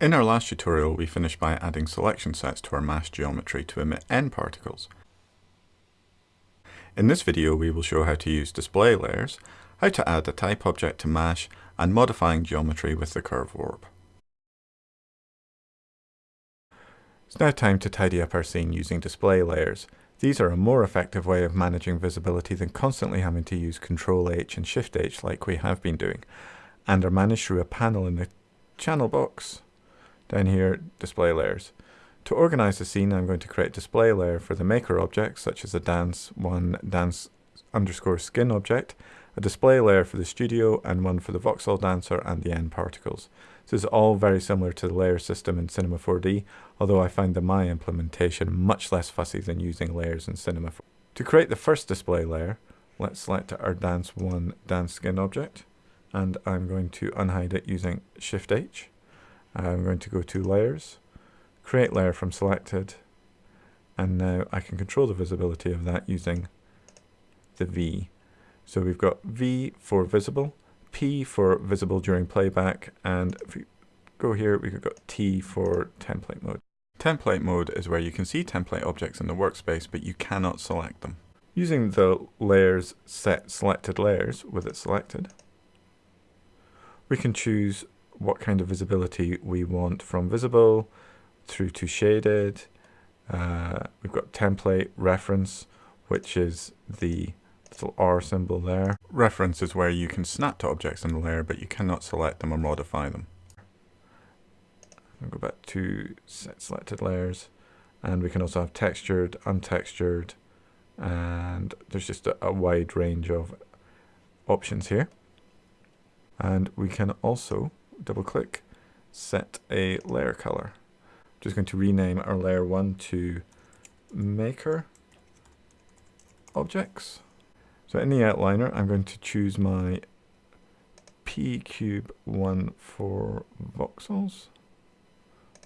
In our last tutorial, we finished by adding selection sets to our MASH geometry to emit N particles. In this video, we will show how to use display layers, how to add a type object to MASH, and modifying geometry with the curve warp. It's now time to tidy up our scene using display layers. These are a more effective way of managing visibility than constantly having to use Ctrl H and Shift H like we have been doing, and are managed through a panel in the channel box. Down here, display layers. To organize the scene, I'm going to create display layer for the maker objects, such as a dance one dance underscore skin object, a display layer for the studio, and one for the voxel dancer and the N particles. This is all very similar to the layer system in Cinema 4D, although I find the Maya implementation much less fussy than using layers in Cinema 4D. To create the first display layer, let's select our dance one dance skin object, and I'm going to unhide it using Shift H. I'm going to go to layers, create layer from selected, and now I can control the visibility of that using the V. So we've got V for visible, P for visible during playback, and if we go here, we've got T for template mode. Template mode is where you can see template objects in the workspace, but you cannot select them. Using the layers set selected layers with it selected, we can choose what kind of visibility we want from visible through to shaded. Uh, we've got template reference, which is the little R symbol there. Reference is where you can snap to objects in the layer, but you cannot select them or modify them. I'll go back to set selected layers, and we can also have textured, untextured, and there's just a, a wide range of options here. And we can also double click, set a layer color. I'm just going to rename our layer 1 to maker objects. So in the outliner, I'm going to choose my P cube 1 for voxels,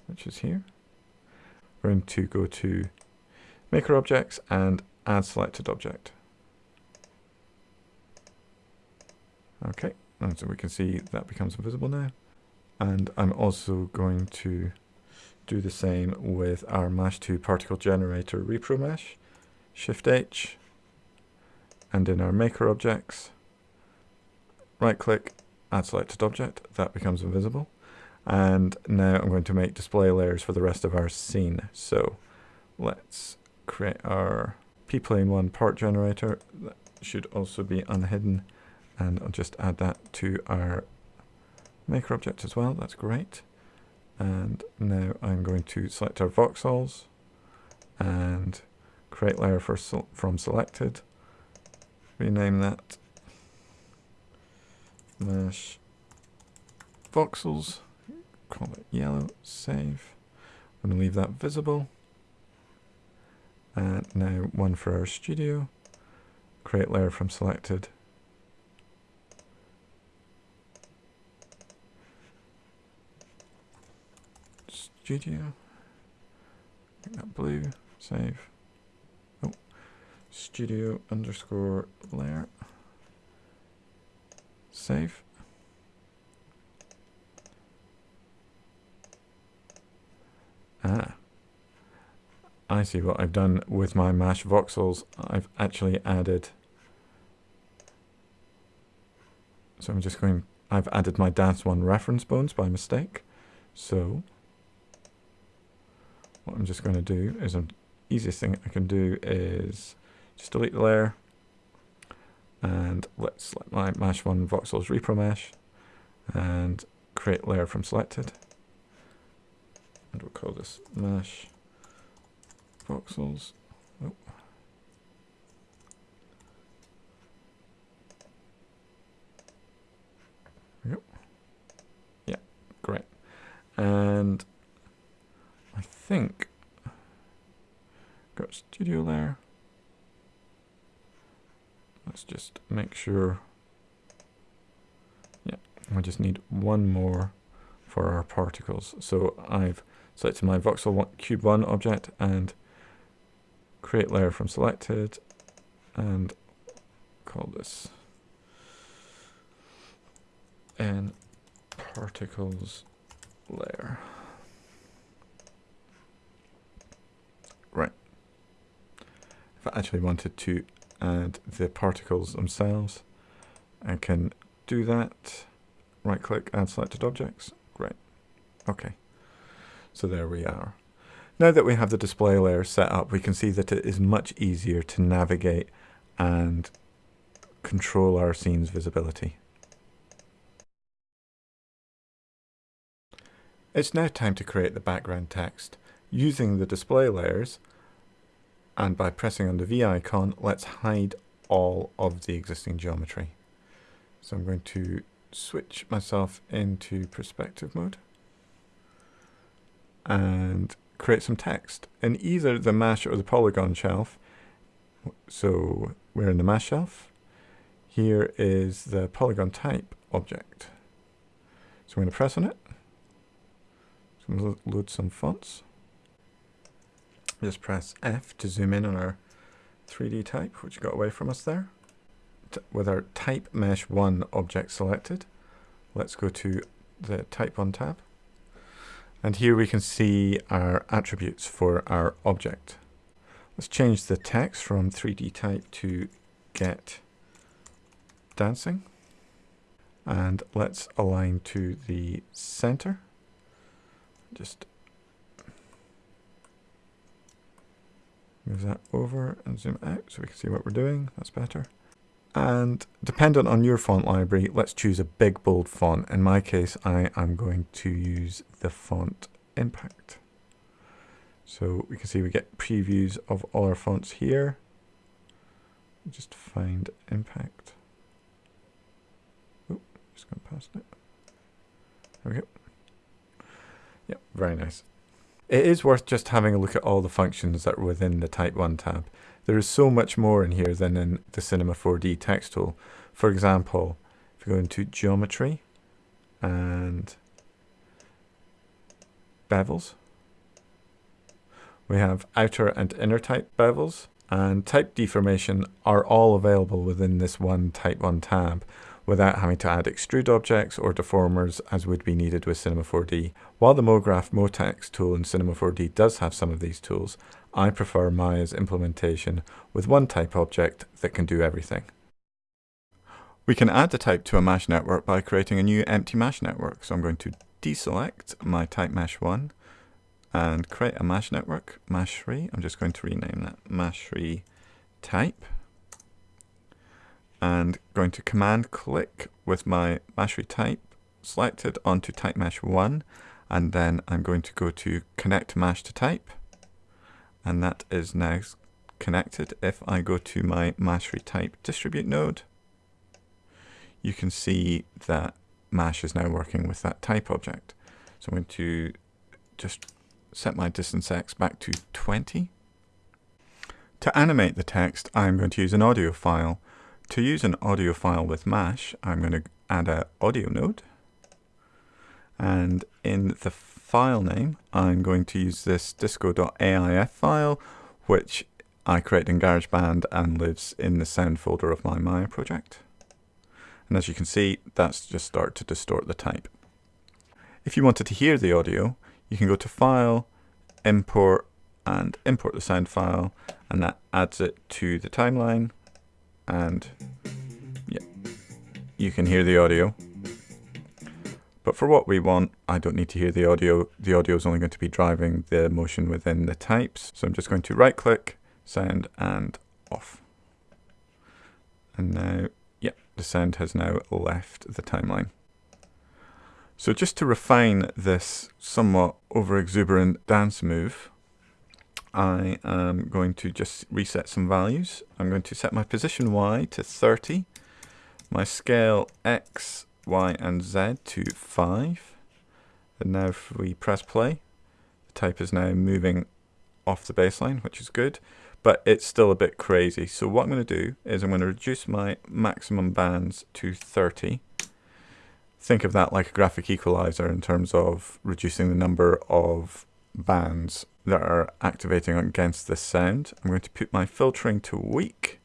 which is here. We're going to go to maker objects and add selected object. Okay, and so we can see that becomes invisible now. And I'm also going to do the same with our MASH2 particle generator repro mesh. Shift H. And in our maker objects, right click, add selected object. That becomes invisible. And now I'm going to make display layers for the rest of our scene. So let's create our p-plane 1 part generator. That should also be unhidden. And I'll just add that to our maker object as well, that's great. And now I'm going to select our voxels and create layer for from selected. Rename that mash voxels, call it yellow, save. I'm going to leave that visible. And now one for our studio, create layer from selected studio. Blue. Save. Oh. Studio underscore layer. Save. Ah. I see what I've done with my mash voxels. I've actually added so I'm just going I've added my dance one reference bones by mistake. So what I'm just going to do is the easiest thing I can do is just delete the layer and let's select my mash one voxels repro mesh and create layer from selected and we'll call this mash voxels oh. Yep. Yeah, great. And I think got studio layer. Let's just make sure. Yeah, we just need one more for our particles. So I've selected my voxel cube 1 object and create layer from selected and call this n particles layer. If I actually wanted to add the particles themselves, I can do that. Right click, add selected objects. Great. Okay. So there we are. Now that we have the display layer set up, we can see that it is much easier to navigate and control our scene's visibility. It's now time to create the background text. Using the display layers, and by pressing on the V icon, let's hide all of the existing geometry. So I'm going to switch myself into perspective mode and create some text in either the mesh or the polygon shelf. So we're in the mesh shelf. Here is the polygon type object. So I'm going to press on it. So I'm going to load some fonts. Just press F to zoom in on our 3D type, which got away from us there. T with our type mesh 1 object selected, let's go to the type 1 tab. And here we can see our attributes for our object. Let's change the text from 3D type to get dancing. And let's align to the center. Just move that over and zoom out so we can see what we're doing. That's better. And dependent on your font library, let's choose a big bold font. In my case, I am going to use the font Impact. So we can see we get previews of all our fonts here. Just find Impact. Oh, just going past it. There we go. Yep, very nice. It is worth just having a look at all the functions that are within the Type 1 tab. There is so much more in here than in the Cinema 4D text tool. For example, if we go into geometry and bevels, we have outer and inner type bevels and type deformation are all available within this one Type 1 tab without having to add extrude objects or deformers as would be needed with Cinema 4D. While the MoGraph MoText tool in Cinema 4D does have some of these tools, I prefer Maya's implementation with one type object that can do everything. We can add the type to a MASH network by creating a new empty MASH network. So I'm going to deselect my type mesh 1 and create a mesh network, MASH 3. I'm just going to rename that MASH 3 type and going to command click with my 3 type selected onto type mesh 1 and then I'm going to go to connect mesh to type and that is now connected. If I go to my 3 type distribute node, you can see that MASH is now working with that type object. So I'm going to just set my distance x back to 20. To animate the text, I'm going to use an audio file. To use an audio file with MASH, I'm going to add an audio node. And in the file name, I'm going to use this disco.aif file, which I created in GarageBand and lives in the sound folder of my Maya project. And as you can see, that's just started to distort the type. If you wanted to hear the audio, you can go to File, Import, and import the sound file, and that adds it to the timeline. And yeah, you can hear the audio. But for what we want, I don't need to hear the audio. The audio is only going to be driving the motion within the types. So I'm just going to right click, sound, and off. And now, yeah, the sound has now left the timeline. So just to refine this somewhat over exuberant dance move, I am going to just reset some values. I'm going to set my position Y to 30, my scale X Y, and Z to 5. And now if we press play, the type is now moving off the baseline, which is good, but it's still a bit crazy. So what I'm going to do is I'm going to reduce my maximum bands to 30. Think of that like a graphic equalizer in terms of reducing the number of bands that are activating against this sound. I'm going to put my filtering to weak,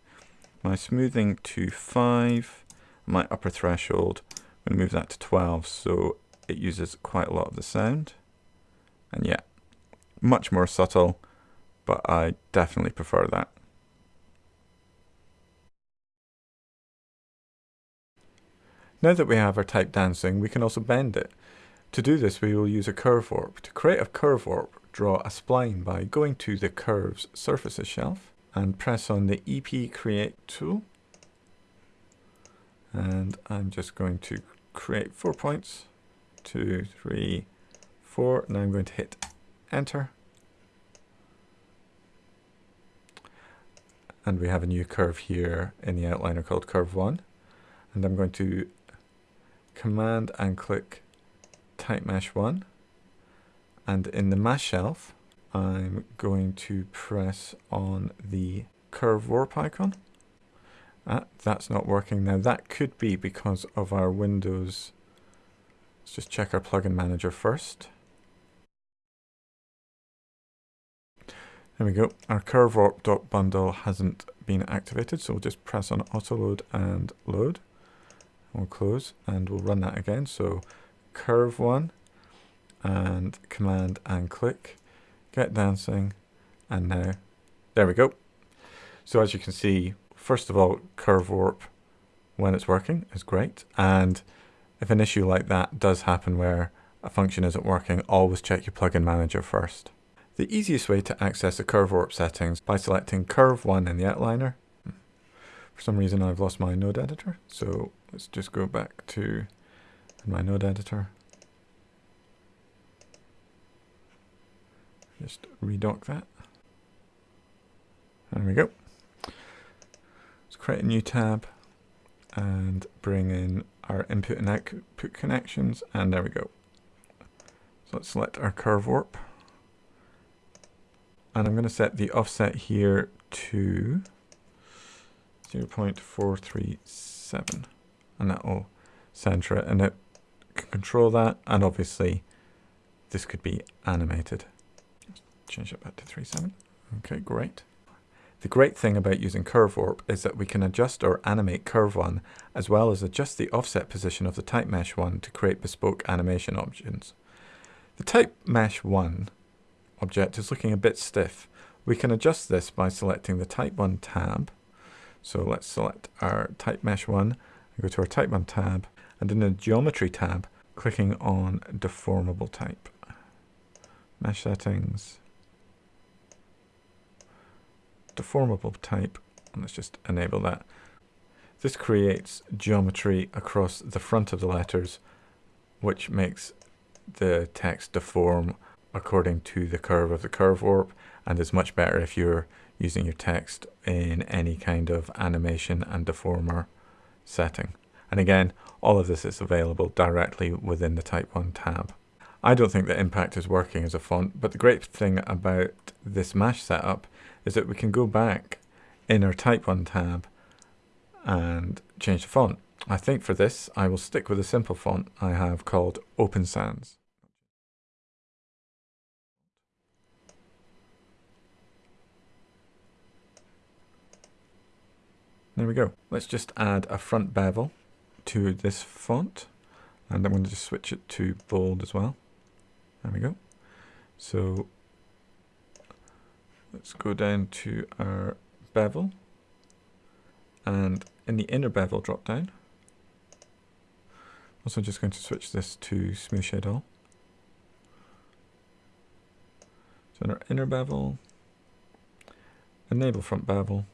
my smoothing to 5, my upper threshold. I'm going to move that to 12 so it uses quite a lot of the sound. And yeah, much more subtle, but I definitely prefer that. Now that we have our type dancing, we can also bend it. To do this, we will use a curve warp. To create a curve warp, draw a spline by going to the Curves Surfaces shelf and press on the EP Create tool. And I'm just going to create four points. Two, three, four. Now I'm going to hit Enter. And we have a new curve here in the outliner called Curve 1. And I'm going to Command and click Type Mesh 1 and in the MASH shelf I'm going to press on the curve warp icon. Ah, that's not working now. That could be because of our Windows. Let's just check our plugin manager first. There we go. Our curve warp bundle hasn't been activated, so we'll just press on auto load and load. We'll close and we'll run that again. So curve one and command and click, get dancing, and now, there we go. So as you can see, first of all, curve warp when it's working is great. And if an issue like that does happen where a function isn't working, always check your plugin manager first. The easiest way to access the curve warp settings by selecting curve 1 in the outliner. For some reason I've lost my node editor, so let's just go back to my node editor Just redock that. There we go. Let's create a new tab and bring in our input and output connections and there we go. So let's select our curve warp and I'm going to set the offset here to 0 0.437 and that will center it and it can control that and obviously this could be animated change it back to 3.7. Okay, great. The great thing about using Curve Warp is that we can adjust or animate Curve 1 as well as adjust the offset position of the Type Mesh 1 to create bespoke animation options. The Type Mesh 1 object is looking a bit stiff. We can adjust this by selecting the Type 1 tab. So let's select our Type Mesh 1 and go to our Type 1 tab and in the Geometry tab clicking on Deformable Type. Mesh Settings, deformable type. And let's just enable that. This creates geometry across the front of the letters, which makes the text deform according to the curve of the curve warp and is much better if you're using your text in any kind of animation and deformer setting. And again, all of this is available directly within the Type 1 tab. I don't think that Impact is working as a font, but the great thing about this Mash setup is that we can go back in our Type 1 tab and change the font. I think for this, I will stick with a simple font I have called Open Sans. There we go. Let's just add a front bevel to this font. And I'm going to just switch it to bold as well. There we go. So Let's go down to our bevel. And in the inner bevel drop down. Also just going to switch this to smooth shade all. So in our inner bevel enable front bevel.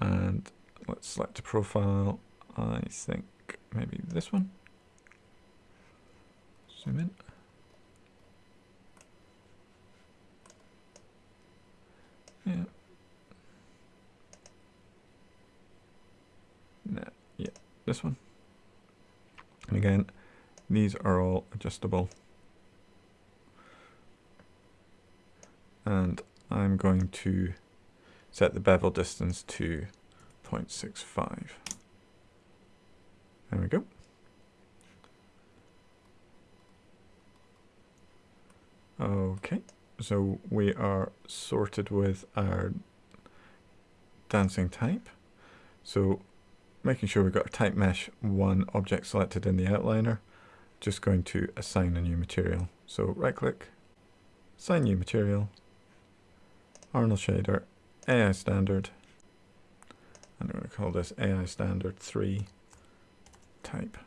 And let's select a profile. I think maybe this one. Zoom in Yeah. Nah, yeah, this one. And again, these are all adjustable. And I'm going to set the bevel distance to 0.65. There we go. Okay so we are sorted with our dancing type. So making sure we've got a type mesh one object selected in the outliner, just going to assign a new material. So right click, assign new material, Arnold shader, AI standard, And I'm going to call this AI standard 3 type.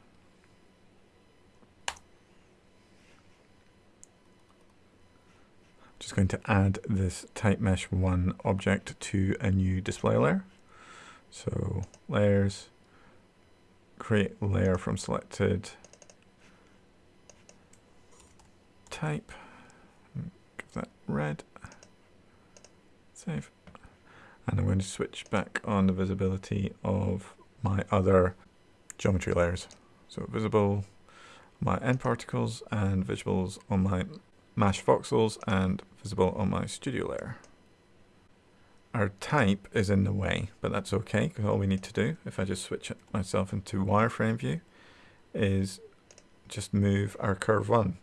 Just going to add this type mesh 1 object to a new display layer. So layers, create layer from selected type, give that red, save. And I'm going to switch back on the visibility of my other geometry layers. So visible my N particles and visibles on my mash voxels and visible on my studio layer. Our type is in the way, but that's okay because all we need to do, if I just switch myself into wireframe view, is just move our curve one.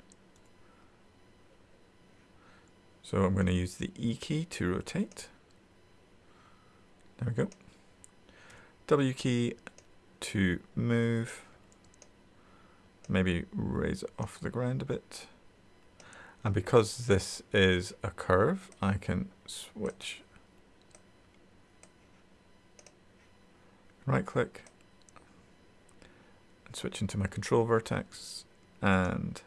So I'm going to use the E key to rotate. There we go. W key to move. Maybe raise it off the ground a bit. And because this is a curve, I can switch right click and switch into my control vertex and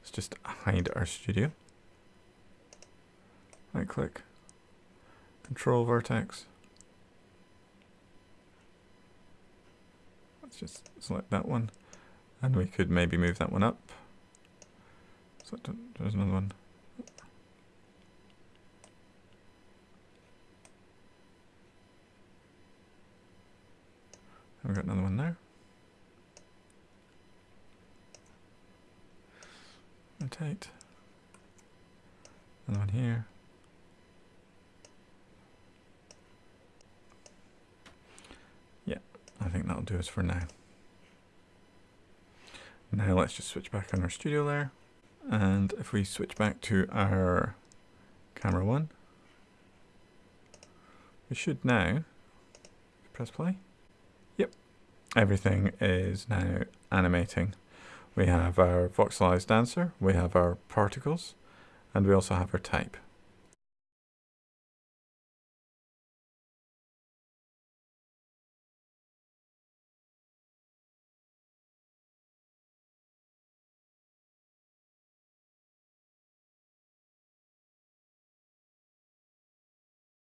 let's just hide our studio. Right click, control vertex. Just select that one and we could maybe move that one up. So there's another one. We've got another one there. Rotate. Another one here. Yeah, I think that'll do us for now. Now let's just switch back on our studio layer. And if we switch back to our camera one, we should now press play Yep, everything is now animating. We have our voxelized dancer, we have our particles, and we also have our type.